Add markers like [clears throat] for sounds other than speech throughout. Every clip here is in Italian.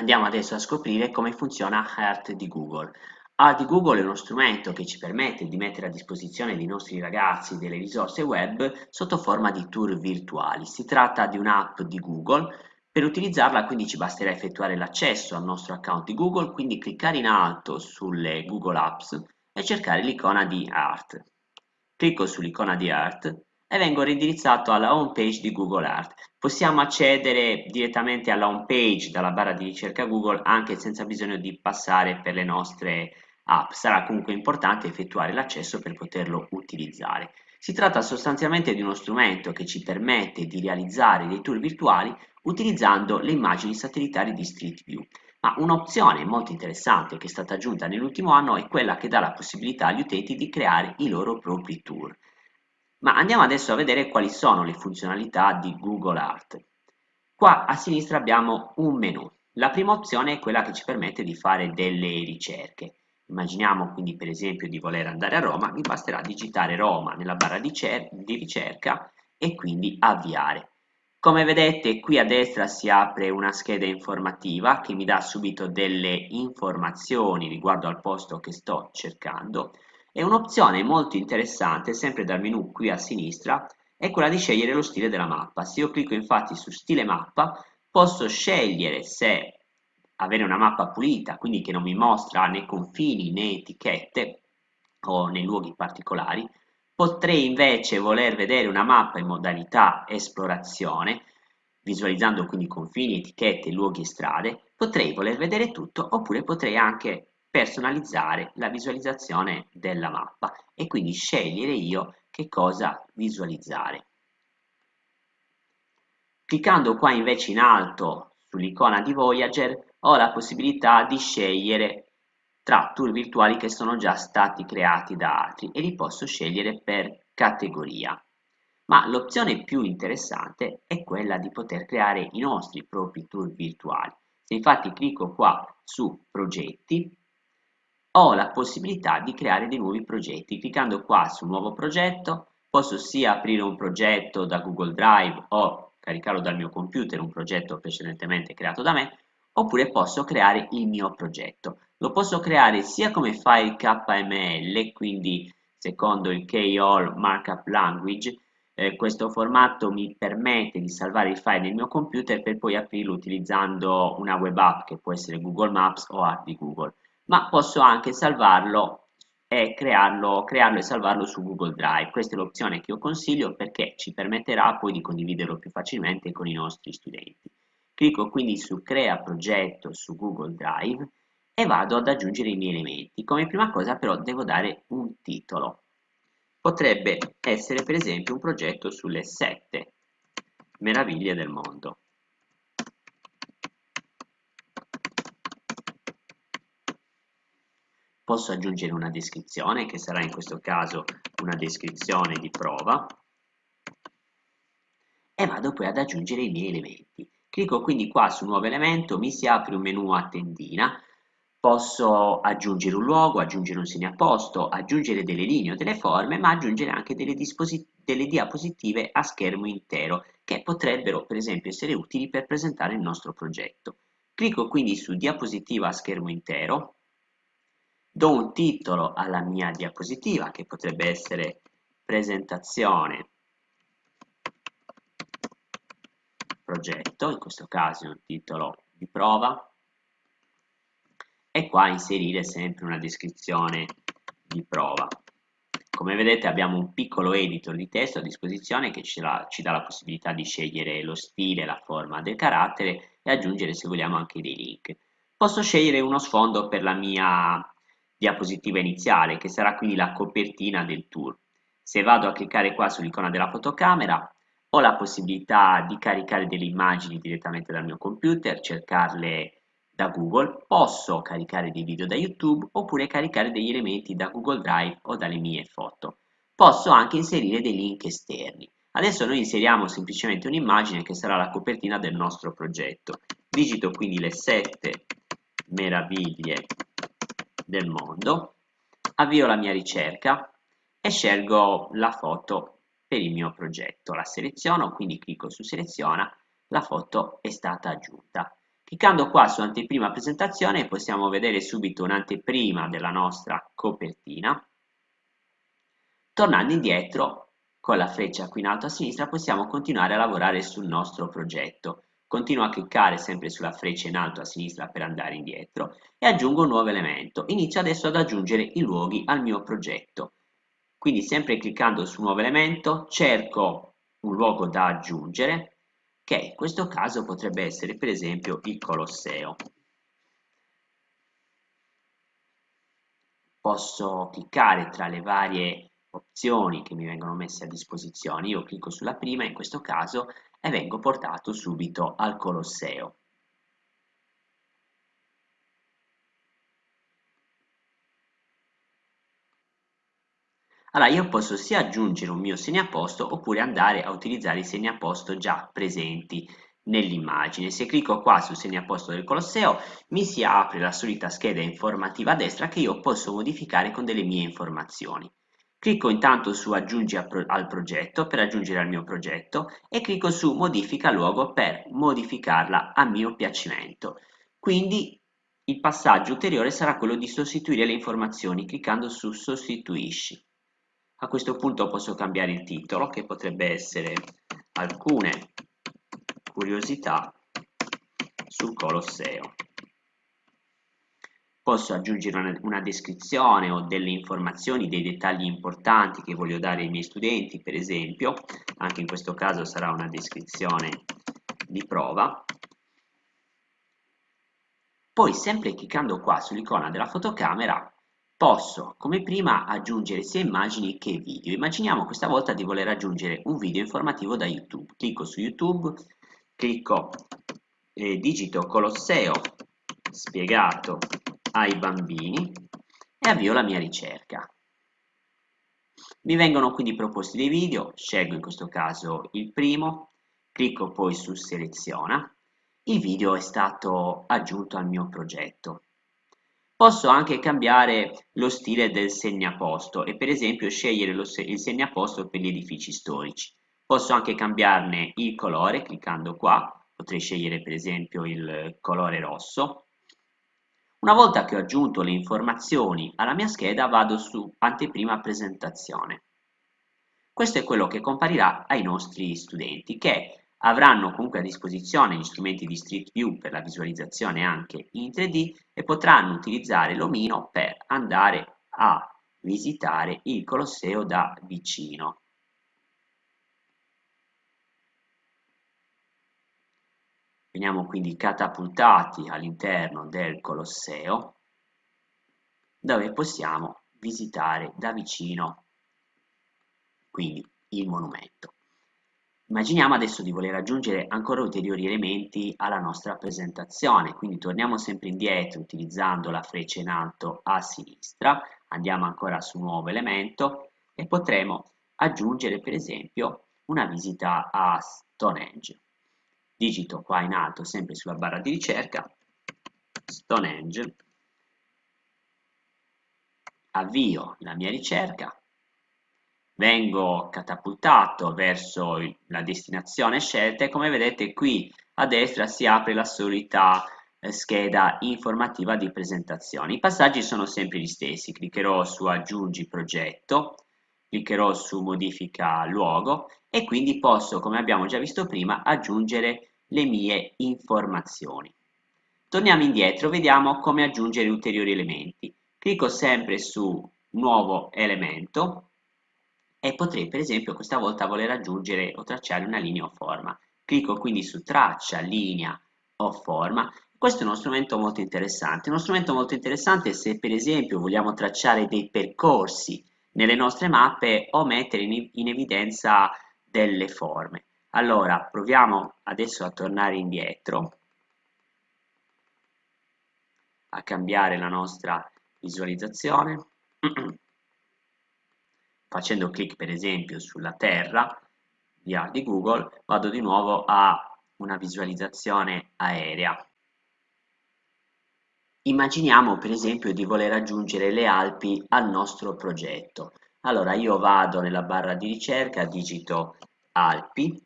Andiamo adesso a scoprire come funziona Heart di Google. Heart di Google è uno strumento che ci permette di mettere a disposizione dei nostri ragazzi delle risorse web sotto forma di tour virtuali. Si tratta di un'app di Google. Per utilizzarla quindi ci basterà effettuare l'accesso al nostro account di Google, quindi cliccare in alto sulle Google Apps e cercare l'icona di Heart. Clicco sull'icona di Heart e vengo rindirizzato alla home page di Google Art. Possiamo accedere direttamente alla home page dalla barra di ricerca Google anche senza bisogno di passare per le nostre app. Sarà comunque importante effettuare l'accesso per poterlo utilizzare. Si tratta sostanzialmente di uno strumento che ci permette di realizzare dei tour virtuali utilizzando le immagini satellitari di Street View. Ma un'opzione molto interessante che è stata aggiunta nell'ultimo anno è quella che dà la possibilità agli utenti di creare i loro propri tour. Ma andiamo adesso a vedere quali sono le funzionalità di Google Art. Qua a sinistra abbiamo un menu. La prima opzione è quella che ci permette di fare delle ricerche. Immaginiamo quindi per esempio di voler andare a Roma, mi basterà digitare Roma nella barra di, di ricerca e quindi avviare. Come vedete qui a destra si apre una scheda informativa che mi dà subito delle informazioni riguardo al posto che sto cercando e un'opzione molto interessante, sempre dal menu qui a sinistra, è quella di scegliere lo stile della mappa. Se io clicco infatti su stile mappa, posso scegliere se avere una mappa pulita, quindi che non mi mostra né confini né etichette o nei luoghi particolari. Potrei invece voler vedere una mappa in modalità esplorazione, visualizzando quindi confini, etichette, luoghi e strade. Potrei voler vedere tutto oppure potrei anche personalizzare la visualizzazione della mappa e quindi scegliere io che cosa visualizzare. Cliccando qua invece in alto sull'icona di Voyager ho la possibilità di scegliere tra tour virtuali che sono già stati creati da altri e li posso scegliere per categoria. Ma l'opzione più interessante è quella di poter creare i nostri propri tour virtuali. Se infatti clicco qua su progetti, ho la possibilità di creare dei nuovi progetti. Cliccando qua su nuovo progetto posso sia aprire un progetto da Google Drive o caricarlo dal mio computer, un progetto precedentemente creato da me, oppure posso creare il mio progetto. Lo posso creare sia come file KML, quindi secondo il K-All Markup Language, eh, questo formato mi permette di salvare il file nel mio computer per poi aprirlo utilizzando una web app che può essere Google Maps o App di Google ma posso anche salvarlo e crearlo, crearlo e salvarlo su Google Drive. Questa è l'opzione che io consiglio perché ci permetterà poi di condividerlo più facilmente con i nostri studenti. Clicco quindi su Crea progetto su Google Drive e vado ad aggiungere i miei elementi. Come prima cosa però devo dare un titolo. Potrebbe essere per esempio un progetto sulle sette meraviglie del mondo. Posso aggiungere una descrizione che sarà in questo caso una descrizione di prova e vado poi ad aggiungere i miei elementi. Clicco quindi qua su nuovo elemento, mi si apre un menu a tendina, posso aggiungere un luogo, aggiungere un segnaposto, aggiungere delle linee o delle forme, ma aggiungere anche delle, delle diapositive a schermo intero che potrebbero per esempio essere utili per presentare il nostro progetto. Clicco quindi su diapositiva a schermo intero, do un titolo alla mia diapositiva che potrebbe essere presentazione progetto, in questo caso un titolo di prova e qua inserire sempre una descrizione di prova. Come vedete abbiamo un piccolo editor di testo a disposizione che ci, la, ci dà la possibilità di scegliere lo stile, la forma del carattere e aggiungere se vogliamo anche dei link. Posso scegliere uno sfondo per la mia diapositiva iniziale, che sarà quindi la copertina del tour. Se vado a cliccare qua sull'icona della fotocamera, ho la possibilità di caricare delle immagini direttamente dal mio computer, cercarle da Google, posso caricare dei video da YouTube oppure caricare degli elementi da Google Drive o dalle mie foto. Posso anche inserire dei link esterni. Adesso noi inseriamo semplicemente un'immagine che sarà la copertina del nostro progetto. Digito quindi le sette meraviglie del mondo, avvio la mia ricerca e scelgo la foto per il mio progetto. La seleziono, quindi clicco su seleziona, la foto è stata aggiunta. Cliccando qua su anteprima presentazione possiamo vedere subito un'anteprima della nostra copertina. Tornando indietro con la freccia qui in alto a sinistra possiamo continuare a lavorare sul nostro progetto. Continuo a cliccare sempre sulla freccia in alto a sinistra per andare indietro e aggiungo un nuovo elemento. Inizio adesso ad aggiungere i luoghi al mio progetto. Quindi sempre cliccando su nuovo elemento cerco un luogo da aggiungere che in questo caso potrebbe essere per esempio il Colosseo. Posso cliccare tra le varie opzioni che mi vengono messe a disposizione, io clicco sulla prima in questo caso e vengo portato subito al Colosseo. Allora io posso sia aggiungere un mio segnaposto oppure andare a utilizzare i segnaposto già presenti nell'immagine. Se clicco qua sul segnaposto del Colosseo mi si apre la solita scheda informativa a destra che io posso modificare con delle mie informazioni. Clicco intanto su aggiungi al progetto per aggiungere al mio progetto e clicco su modifica luogo per modificarla a mio piacimento. Quindi il passaggio ulteriore sarà quello di sostituire le informazioni cliccando su sostituisci. A questo punto posso cambiare il titolo che potrebbe essere alcune curiosità sul Colosseo. Posso aggiungere una, una, descrizione o delle informazioni, dei dettagli importanti che voglio dare ai miei studenti, per esempio, anche in questo caso sarà una descrizione di prova. Poi, sempre cliccando qua sull'icona della fotocamera, Posso, come prima, aggiungere sia immagini che video. Immaginiamo questa volta di voler aggiungere un video informativo da YouTube. Clicco su YouTube, clicco eh, digito Colosseo spiegato ai bambini e avvio la mia ricerca. Mi vengono quindi proposti dei video, scelgo in questo caso il primo, clicco poi su seleziona, il video è stato aggiunto al mio progetto. Posso anche cambiare lo stile del segnaposto e per esempio scegliere lo, il segnaposto per gli edifici storici. Posso anche cambiarne il colore cliccando qua, potrei scegliere per esempio il colore rosso. Una volta che ho aggiunto le informazioni alla mia scheda vado su anteprima presentazione. Questo è quello che comparirà ai nostri studenti che avranno comunque a disposizione gli strumenti di Street View per la visualizzazione anche in 3D e potranno utilizzare l'omino per andare a visitare il Colosseo da vicino. Veniamo quindi catapultati all'interno del Colosseo dove possiamo visitare da vicino quindi il monumento. Immaginiamo adesso di voler aggiungere ancora ulteriori elementi alla nostra presentazione, quindi torniamo sempre indietro utilizzando la freccia in alto a sinistra, andiamo ancora su nuovo elemento e potremo aggiungere per esempio una visita a Stonehenge. Digito qua in alto sempre sulla barra di ricerca Stonehenge, avvio la mia ricerca vengo catapultato verso la destinazione scelta e come vedete qui a destra si apre la solita eh, scheda informativa di presentazione. I passaggi sono sempre gli stessi, cliccherò su aggiungi progetto, cliccherò su modifica luogo e quindi posso, come abbiamo già visto prima, aggiungere le mie informazioni. Torniamo indietro, vediamo come aggiungere ulteriori elementi. Clicco sempre su nuovo elemento e potrei per esempio questa volta voler aggiungere o tracciare una linea o forma. Clicco quindi su traccia, linea o forma. Questo è uno strumento molto interessante, uno strumento molto interessante se per esempio vogliamo tracciare dei percorsi nelle nostre mappe o mettere in, in evidenza delle forme. Allora proviamo adesso a tornare indietro, a cambiare la nostra visualizzazione. [clears throat] facendo clic per esempio sulla terra di Google vado di nuovo a una visualizzazione aerea. Immaginiamo per esempio di voler aggiungere le Alpi al nostro progetto. Allora io vado nella barra di ricerca, digito Alpi,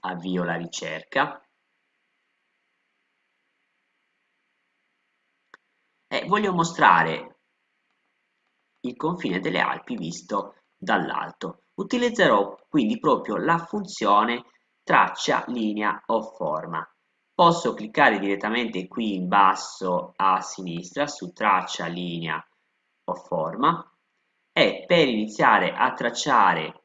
avvio la ricerca e voglio mostrare il confine delle Alpi visto dall'alto. Utilizzerò quindi proprio la funzione traccia, linea o forma. Posso cliccare direttamente qui in basso a sinistra su traccia, linea o forma e per iniziare a tracciare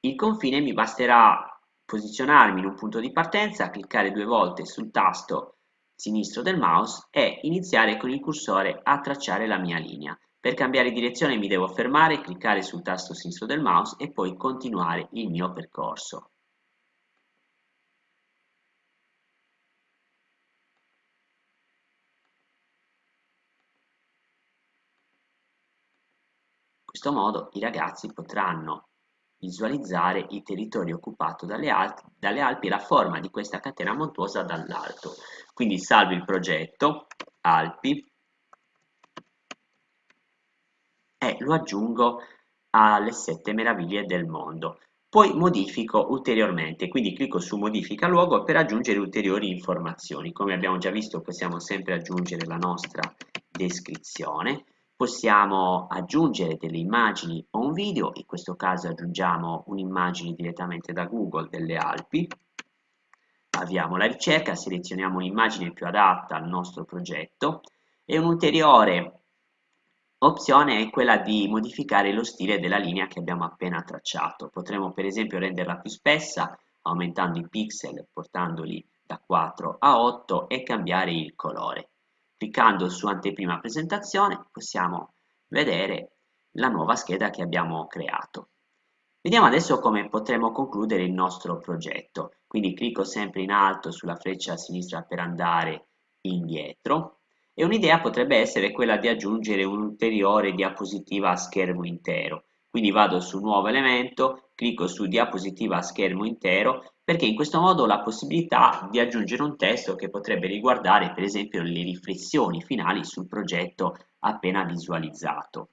il confine mi basterà posizionarmi in un punto di partenza, cliccare due volte sul tasto sinistro del mouse e iniziare con il cursore a tracciare la mia linea. Per cambiare direzione mi devo fermare, cliccare sul tasto sinistro del mouse e poi continuare il mio percorso. In questo modo i ragazzi potranno visualizzare il territorio occupato dalle, Alpi, dalle Alpi e la forma di questa catena montuosa dall'alto. Quindi salvo il progetto, Alpi, e lo aggiungo alle sette meraviglie del mondo. Poi modifico ulteriormente, quindi clicco su modifica luogo per aggiungere ulteriori informazioni. Come abbiamo già visto possiamo sempre aggiungere la nostra descrizione, possiamo aggiungere delle immagini o un video, in questo caso aggiungiamo un'immagine direttamente da Google delle Alpi, avviamo la ricerca, selezioniamo l'immagine più adatta al nostro progetto e un'ulteriore opzione è quella di modificare lo stile della linea che abbiamo appena tracciato. Potremmo per esempio renderla più spessa aumentando i pixel, portandoli da 4 a 8 e cambiare il colore. Cliccando su anteprima presentazione possiamo vedere la nuova scheda che abbiamo creato. Vediamo adesso come potremo concludere il nostro progetto. Quindi clicco sempre in alto sulla freccia a sinistra per andare indietro e un'idea potrebbe essere quella di aggiungere un'ulteriore diapositiva a schermo intero. Quindi vado su nuovo elemento, clicco su diapositiva a schermo intero perché in questo modo ho la possibilità di aggiungere un testo che potrebbe riguardare per esempio le riflessioni finali sul progetto appena visualizzato.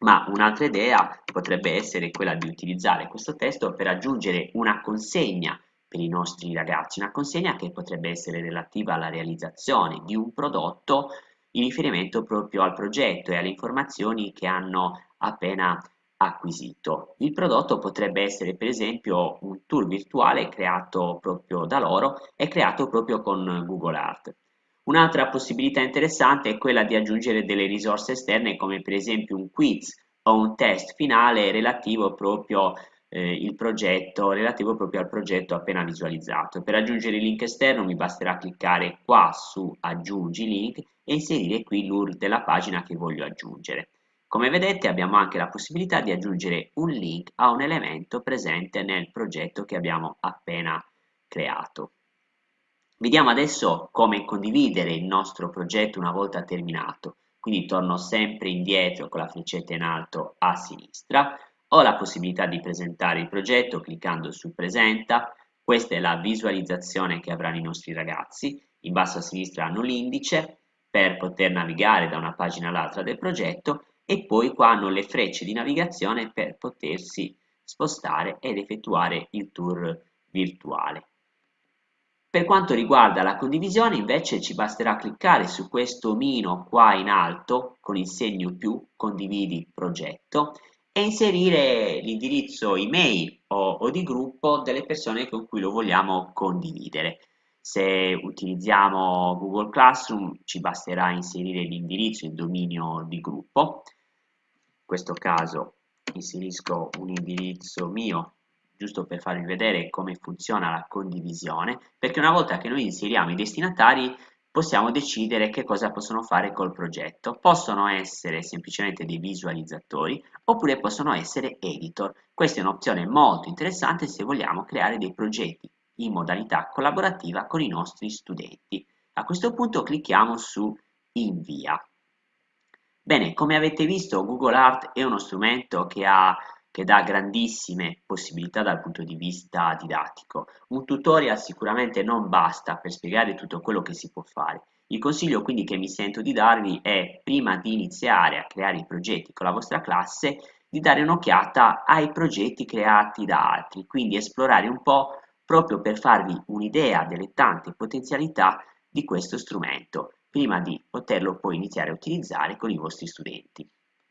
Ma un'altra idea potrebbe essere quella di utilizzare questo testo per aggiungere una consegna per i nostri ragazzi, una consegna che potrebbe essere relativa alla realizzazione di un prodotto in riferimento proprio al progetto e alle informazioni che hanno appena acquisito. Il prodotto potrebbe essere per esempio un tour virtuale creato proprio da loro e creato proprio con Google Art. Un'altra possibilità interessante è quella di aggiungere delle risorse esterne come per esempio un quiz o un test finale relativo proprio eh, il progetto relativo proprio al progetto appena visualizzato. Per aggiungere il link esterno mi basterà cliccare qua su aggiungi link e inserire qui l'URL della pagina che voglio aggiungere. Come vedete abbiamo anche la possibilità di aggiungere un link a un elemento presente nel progetto che abbiamo appena creato. Vediamo adesso come condividere il nostro progetto una volta terminato. Quindi torno sempre indietro con la freccetta in alto a sinistra. Ho la possibilità di presentare il progetto cliccando su presenta. Questa è la visualizzazione che avranno i nostri ragazzi. In basso a sinistra hanno l'indice per poter navigare da una pagina all'altra del progetto e poi qua hanno le frecce di navigazione per potersi spostare ed effettuare il tour virtuale. Per quanto riguarda la condivisione invece ci basterà cliccare su questo omino qua in alto con il segno più condividi progetto e inserire l'indirizzo email o, o di gruppo delle persone con cui lo vogliamo condividere. Se utilizziamo Google Classroom ci basterà inserire l'indirizzo, il dominio di gruppo questo caso inserisco un indirizzo mio giusto per farvi vedere come funziona la condivisione perché una volta che noi inseriamo i destinatari possiamo decidere che cosa possono fare col progetto. Possono essere semplicemente dei visualizzatori oppure possono essere editor. Questa è un'opzione molto interessante se vogliamo creare dei progetti in modalità collaborativa con i nostri studenti. A questo punto clicchiamo su invia Bene, come avete visto Google Art è uno strumento che, ha, che dà grandissime possibilità dal punto di vista didattico. Un tutorial sicuramente non basta per spiegare tutto quello che si può fare. Il consiglio quindi che mi sento di darvi è prima di iniziare a creare i progetti con la vostra classe di dare un'occhiata ai progetti creati da altri, quindi esplorare un po' proprio per farvi un'idea delle tante potenzialità di questo strumento. Prima di poterlo poi iniziare a utilizzare con i vostri studenti.